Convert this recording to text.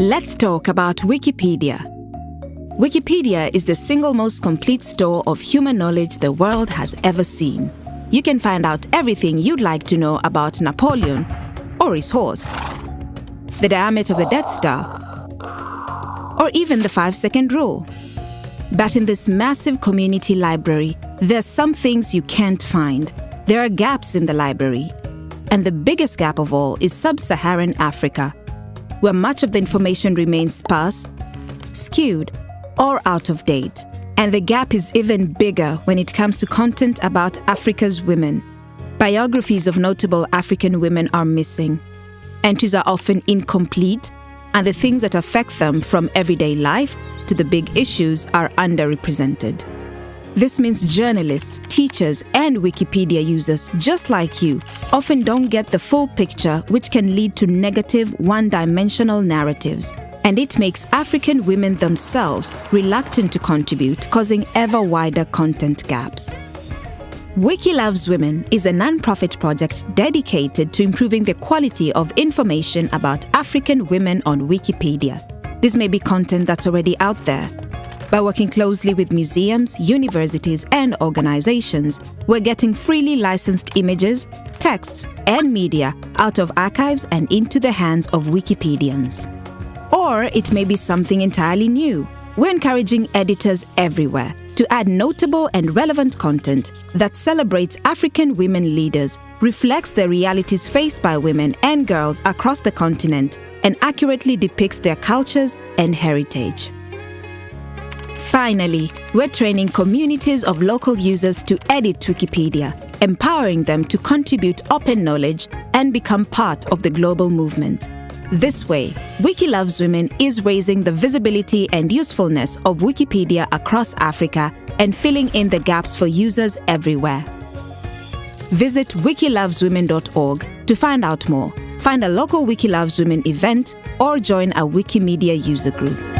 Let's talk about Wikipedia. Wikipedia is the single most complete store of human knowledge the world has ever seen. You can find out everything you'd like to know about Napoleon or his horse, the diameter of the Death Star, or even the five second rule. But in this massive community library, there's some things you can't find. There are gaps in the library. And the biggest gap of all is sub Saharan Africa, where much of the information remains sparse, skewed, or out of date. And the gap is even bigger when it comes to content about Africa's women. Biographies of notable African women are missing. Entries are often incomplete, and the things that affect them from everyday life to the big issues are underrepresented. This means journalists, teachers, and Wikipedia users, just like you, often don't get the full picture, which can lead to negative, one dimensional narratives. And it makes African women themselves reluctant to contribute, causing ever wider content gaps. Wiki Loves Women is a non-profit project dedicated to improving the quality of information about African women on Wikipedia. This may be content that's already out there, by working closely with museums, universities, and organizations, we're getting freely licensed images, texts, and media out of archives and into the hands of Wikipedians. Or it may be something entirely new. We're encouraging editors everywhere to add notable and relevant content that celebrates African women leaders, reflects the realities faced by women and girls across the continent, and accurately depicts their cultures and heritage. Finally, we're training communities of local users to edit Wikipedia, empowering them to contribute open knowledge and become part of the global movement. This way, Wiki Loves Women is raising the visibility and usefulness of Wikipedia across Africa and filling in the gaps for users everywhere. Visit wikiloveswomen.org to find out more, find a local Wiki Loves Women event, or join a Wikimedia user group.